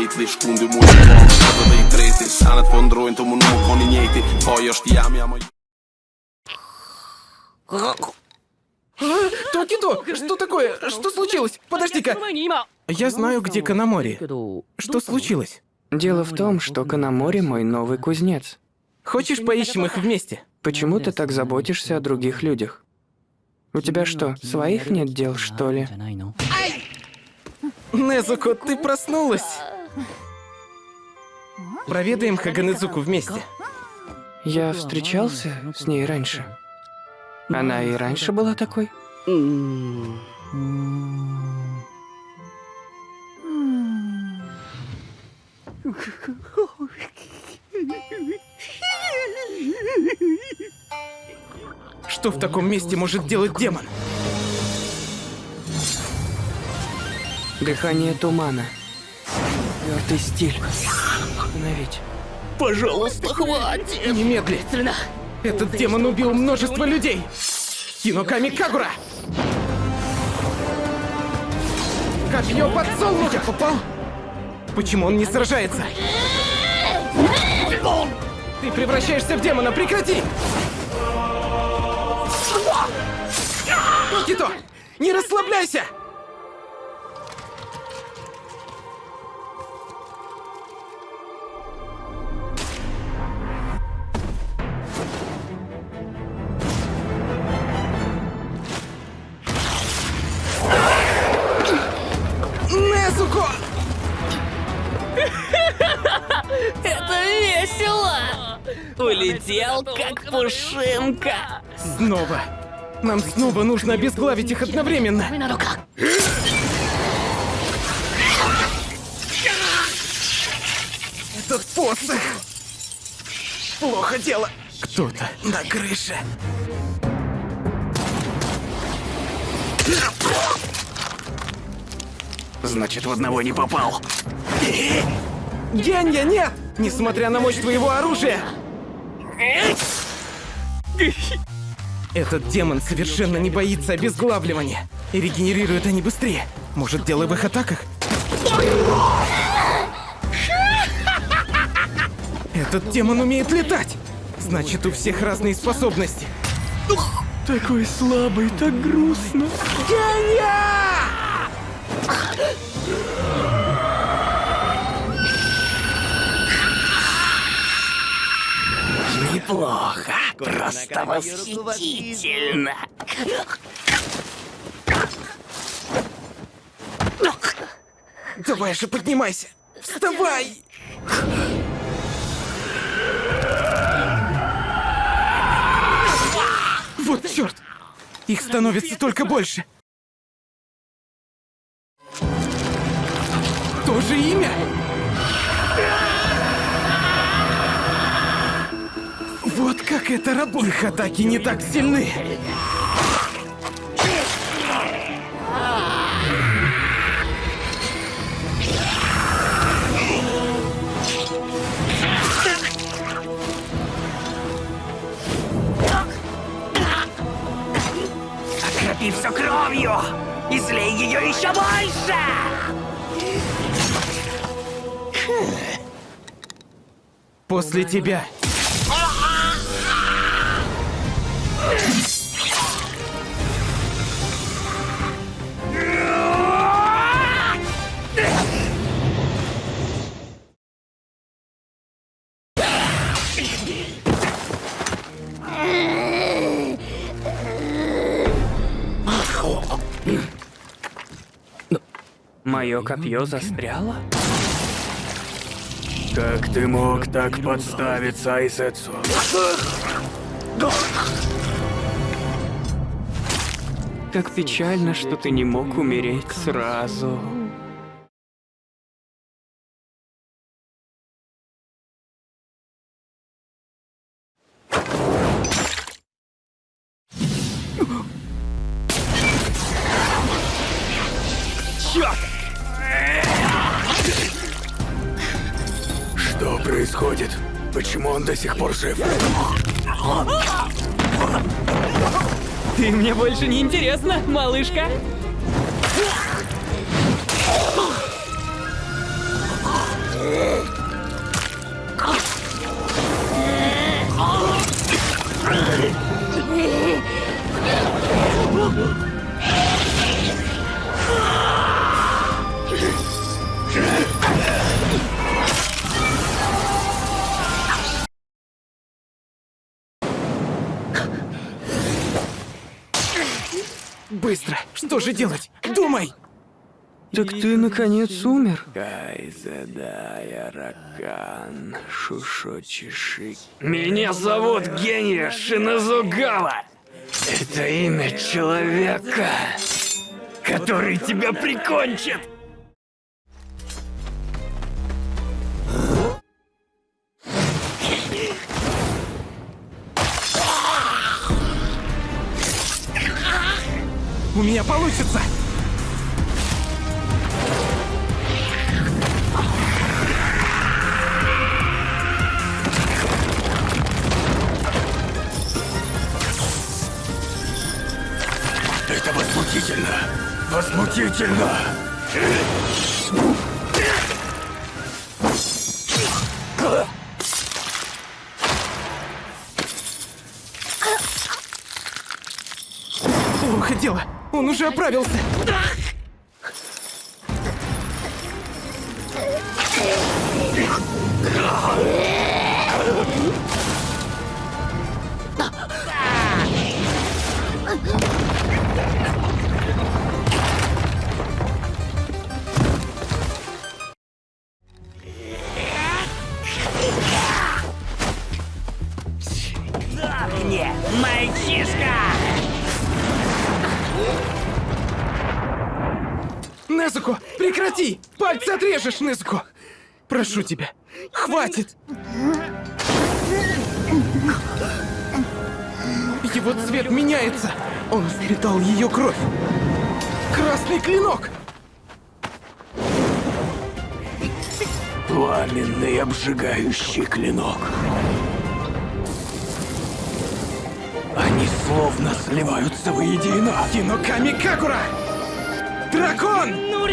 lately, shkundi mu i bom Edhe dhe i treti, sanet po ndrojnë të më nuk koni njejti Po është jam, jam o Токито, что такое? Что случилось? Подожди-ка. Я знаю, где Канамори. Что случилось? Дело в том, что Канамори мой новый кузнец. Хочешь, поищем их вместе? Почему ты так заботишься о других людях? У тебя что, своих нет дел, что ли? Незуко, ты проснулась. Проведаем Хаганезуку вместе. Я встречался с ней раньше. Она и раньше была такой? Что в таком месте может делать демон? Дыхание тумана. Твердый стиль. Остановить. Пожалуйста, хватит! Немедли. Этот демон убил множество людей. Хиноками Кагура! Копье подсолнуха! Я попал? Почему он не сражается? Ты превращаешься в демона, прекрати! Кито, не расслабляйся! Улетел, как пушинка! Снова. Нам снова нужно обезглавить их одновременно. Этот посох. Плохо дело. Кто-то на крыше. Значит, в одного не попал. Генья, нет! Несмотря на мощь твоего оружия! Этот демон совершенно не боится обезглавливания. И регенерируют они быстрее. Может, дело в их атаках? Этот демон умеет летать! Значит, у всех разные способности. Такой слабый, так грустно. Генья! Просто восхитительно. Давай же поднимайся! Вставай! Вот черт! Их становится только больше. То же имя? Вот как это работает. Их атаки не так сильны. Окропи все кровью! И злей ее еще больше! После тебя. Мое копье застряло? Как ты мог так подставиться, Айсетсу? Как печально, что ты не мог умереть сразу. Что происходит? Почему он до сих пор жив? Ты мне больше не интересна, малышка. Быстро! Что же делать? Думай! Так ты наконец умер? Шушочиши. Меня зовут Гения Шиназугава. Это имя человека, который тебя прикончит. Получится! Это возмутительно! Возмутительно! Плохо дело! Он уже оправился! Мне, мальчишка! Незуко, прекрати! Пальцы отрежешь, Незуко! Прошу тебя, хватит! Его цвет меняется! Он впитал ее кровь! Красный клинок! Пламенный обжигающий клинок. Они словно сливаются воедино. Киноками Какура! Дракон! Ну,